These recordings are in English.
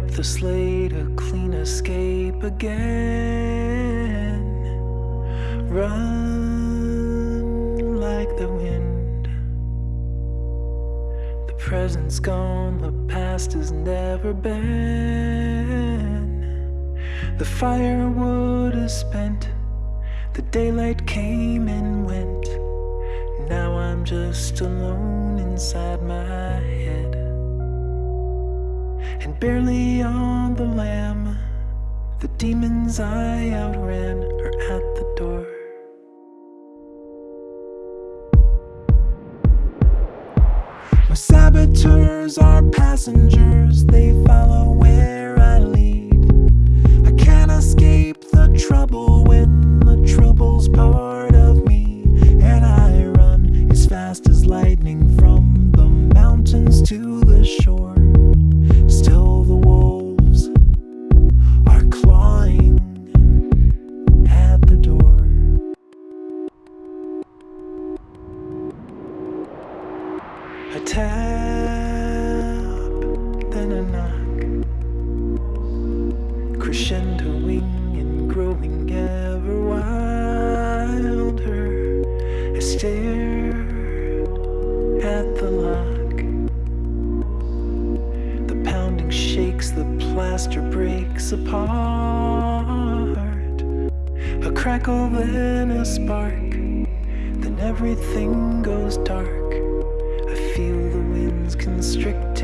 the slate, a clean escape again. Run like the wind. The present's gone, the past has never been. The firewood is spent, the daylight came and went. Now I'm just alone inside my barely on the lam. The demons I outran are at the door. My saboteurs are passengers, they follow where A tap, then a knock, crescendoing and growing ever wilder. I stare at the lock. The pounding shakes, the plaster breaks apart. A crackle, then a spark, then everything goes dark.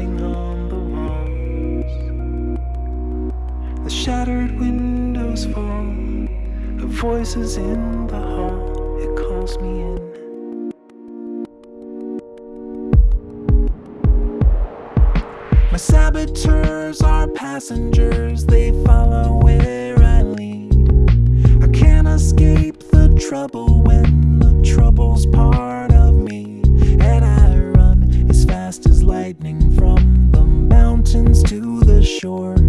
On the walls. The shattered windows fall, a voice is in the hall, it calls me in. My saboteurs are passengers, they follow where I lead. I can't escape the trouble when the trouble's part mountains to the shore.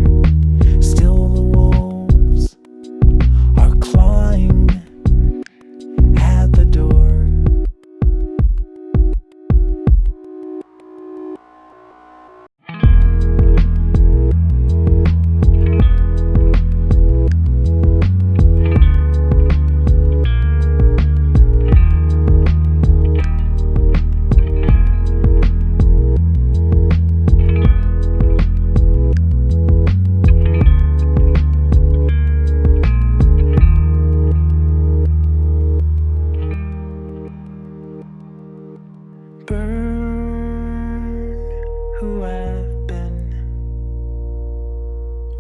Who I've been.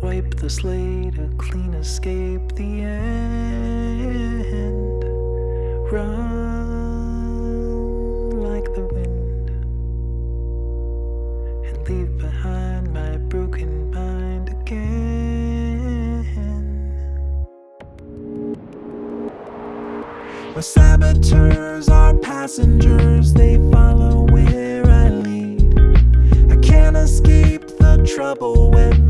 Wipe the slate, a clean escape, the end. Run like the wind and leave behind my broken mind again. My saboteurs are passengers, they follow trouble when